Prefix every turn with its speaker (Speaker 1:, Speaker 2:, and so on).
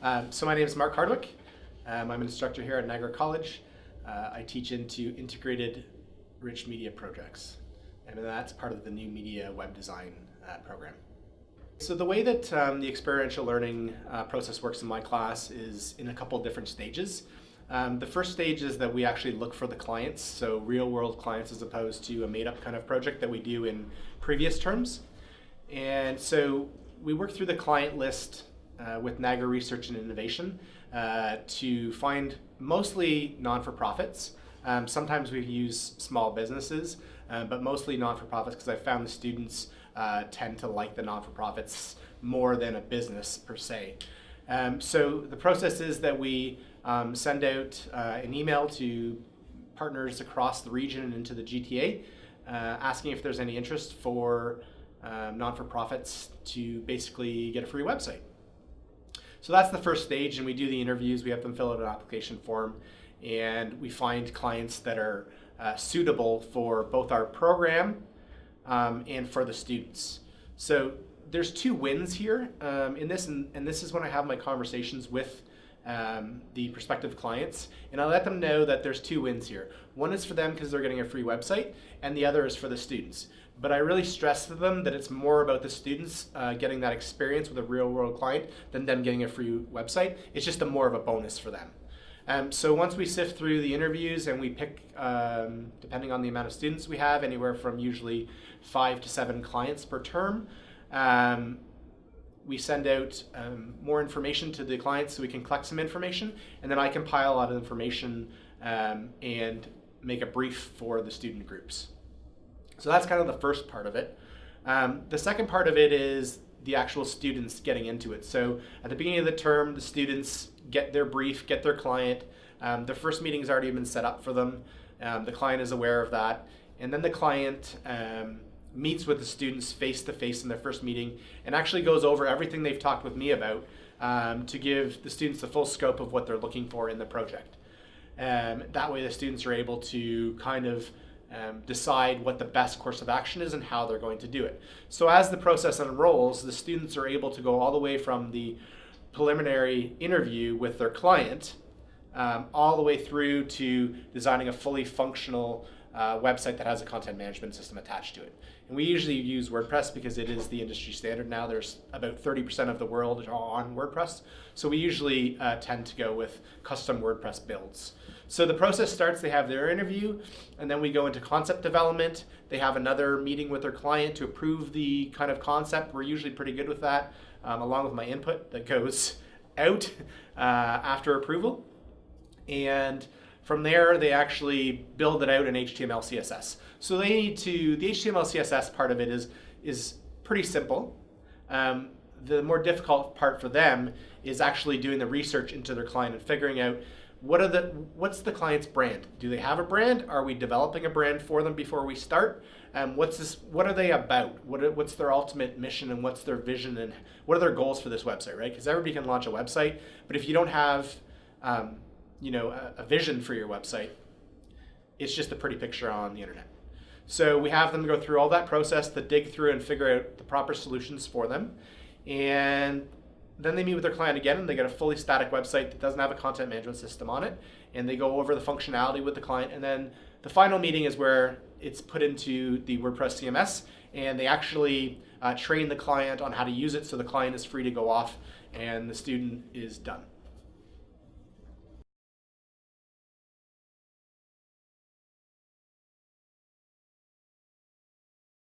Speaker 1: Um, so my name is Mark Hardwick. Um, I'm an instructor here at Niagara College. Uh, I teach into integrated rich media projects. And that's part of the new media web design uh, program. So the way that um, the experiential learning uh, process works in my class is in a couple different stages. Um, the first stage is that we actually look for the clients, so real world clients as opposed to a made up kind of project that we do in previous terms. And so we work through the client list uh, with Niagara Research and Innovation uh, to find mostly non-for-profits. Um, sometimes we use small businesses, uh, but mostly non-for-profits because I found the students uh, tend to like the non-for-profits more than a business per se. Um, so the process is that we um, send out uh, an email to partners across the region and into the GTA, uh, asking if there's any interest for um, non-for-profits to basically get a free website. So that's the first stage and we do the interviews, we have them fill out an application form and we find clients that are uh, suitable for both our program um, and for the students. So there's two wins here um, in this and, and this is when I have my conversations with um, the prospective clients and I let them know that there's two wins here. One is for them because they're getting a free website and the other is for the students. But I really stress to them that it's more about the students uh, getting that experience with a real world client than them getting a free website. It's just a more of a bonus for them. Um, so once we sift through the interviews and we pick, um, depending on the amount of students we have, anywhere from usually five to seven clients per term, um, we send out um, more information to the clients so we can collect some information, and then I compile a lot of information um, and make a brief for the student groups. So that's kind of the first part of it. Um, the second part of it is the actual students getting into it. So at the beginning of the term, the students get their brief, get their client. Um, the first meeting has already been set up for them. Um, the client is aware of that. And then the client um, meets with the students face to face in their first meeting and actually goes over everything they've talked with me about um, to give the students the full scope of what they're looking for in the project. Um, that way the students are able to kind of um, decide what the best course of action is and how they're going to do it. So as the process unrolls, the students are able to go all the way from the preliminary interview with their client um, all the way through to designing a fully functional uh, website that has a content management system attached to it. And we usually use WordPress because it is the industry standard now. There's about 30% of the world on WordPress. So we usually uh, tend to go with custom WordPress builds. So the process starts, they have their interview, and then we go into concept development. They have another meeting with their client to approve the kind of concept. We're usually pretty good with that, um, along with my input that goes out uh, after approval. And from there, they actually build it out in HTML, CSS. So they need to, the HTML, CSS part of it is, is pretty simple. Um, the more difficult part for them is actually doing the research into their client and figuring out what are the what's the client's brand? Do they have a brand? Are we developing a brand for them before we start? Um, what's this what are they about? What what's their ultimate mission and what's their vision and what are their goals for this website right? Because everybody can launch a website but if you don't have um, you know a, a vision for your website it's just a pretty picture on the internet so we have them go through all that process to dig through and figure out the proper solutions for them and then they meet with their client again and they get a fully static website that doesn't have a content management system on it. And they go over the functionality with the client. And then the final meeting is where it's put into the WordPress CMS and they actually uh, train the client on how to use it so the client is free to go off and the student is done.